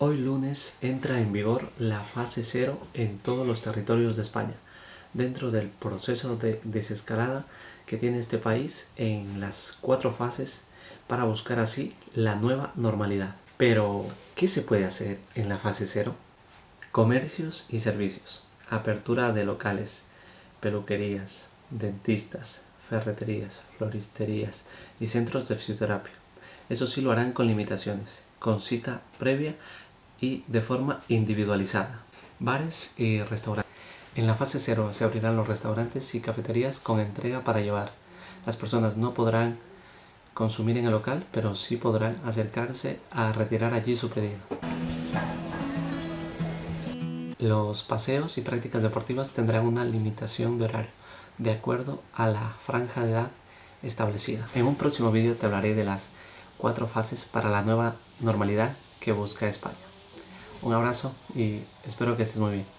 Hoy lunes entra en vigor la fase cero en todos los territorios de España, dentro del proceso de desescalada que tiene este país en las cuatro fases para buscar así la nueva normalidad. Pero, ¿qué se puede hacer en la fase cero? Comercios y servicios, apertura de locales, peluquerías, dentistas, ferreterías, floristerías y centros de fisioterapia. Eso sí lo harán con limitaciones, con cita previa y de forma individualizada. Bares y restaurantes. En la fase 0 se abrirán los restaurantes y cafeterías con entrega para llevar. Las personas no podrán consumir en el local, pero sí podrán acercarse a retirar allí su pedido. Los paseos y prácticas deportivas tendrán una limitación de horario, de acuerdo a la franja de edad establecida. En un próximo vídeo te hablaré de las cuatro fases para la nueva normalidad que busca España. Un abrazo y espero que estés muy bien.